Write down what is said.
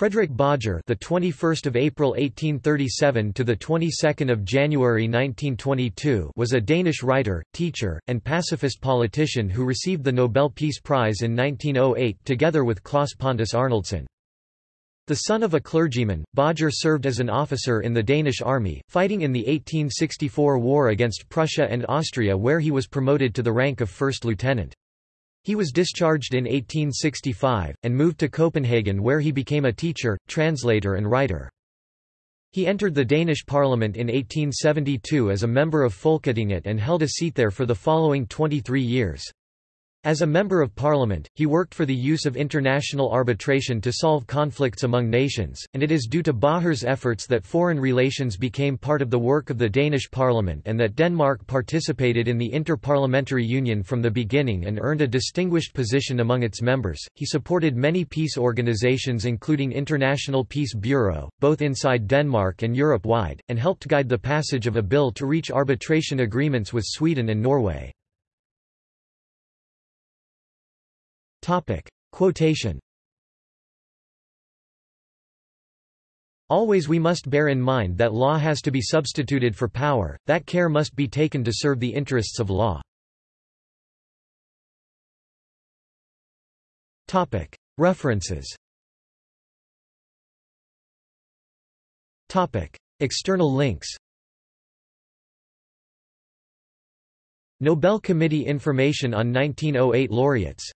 Fredrik Bajer, the 21st of April 1837 to the 22nd of January 1922, was a Danish writer, teacher, and pacifist politician who received the Nobel Peace Prize in 1908 together with Claes Pontus Arnoldson. The son of a clergyman, Bajer served as an officer in the Danish army, fighting in the 1864 war against Prussia and Austria where he was promoted to the rank of first lieutenant. He was discharged in 1865, and moved to Copenhagen where he became a teacher, translator and writer. He entered the Danish parliament in 1872 as a member of Folketinget and held a seat there for the following 23 years. As a Member of Parliament, he worked for the use of international arbitration to solve conflicts among nations, and it is due to Bajer's efforts that foreign relations became part of the work of the Danish Parliament and that Denmark participated in the Inter-Parliamentary Union from the beginning and earned a distinguished position among its members. He supported many peace organizations including International Peace Bureau, both inside Denmark and Europe-wide, and helped guide the passage of a bill to reach arbitration agreements with Sweden and Norway. Topic. Quotation Always we must bear in mind that law has to be substituted for power, that care must be taken to serve the interests of law. Topic. References Topic. External links Nobel Committee information on 1908 laureates